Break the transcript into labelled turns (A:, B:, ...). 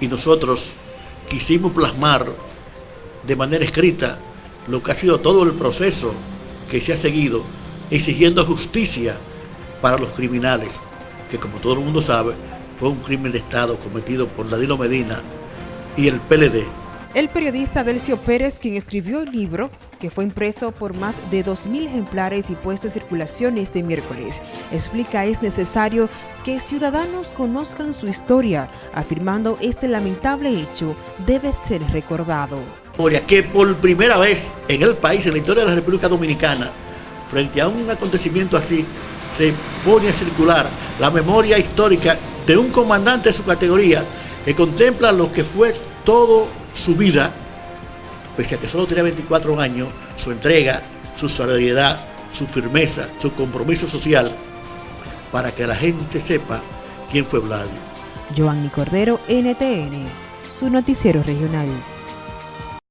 A: y nosotros quisimos plasmar de manera escrita lo que ha sido todo el proceso que se ha seguido exigiendo justicia para los criminales, que como todo el mundo sabe, fue un crimen de Estado cometido por Danilo Medina y el PLD.
B: El periodista Delcio Pérez, quien escribió el libro, que fue impreso por más de 2.000 ejemplares y puesto en circulación este miércoles, explica es necesario que ciudadanos conozcan su historia, afirmando este lamentable hecho debe ser recordado.
A: Que por primera vez en el país, en la historia de la República Dominicana, frente a un acontecimiento así, se pone a circular la memoria histórica de un comandante de su categoría que contempla lo que fue todo su vida, pese a que solo tenía 24 años, su entrega, su solidaridad, su firmeza, su compromiso social, para que la gente sepa quién fue Vlad.
B: Joanny Cordero, NTN, su noticiero regional.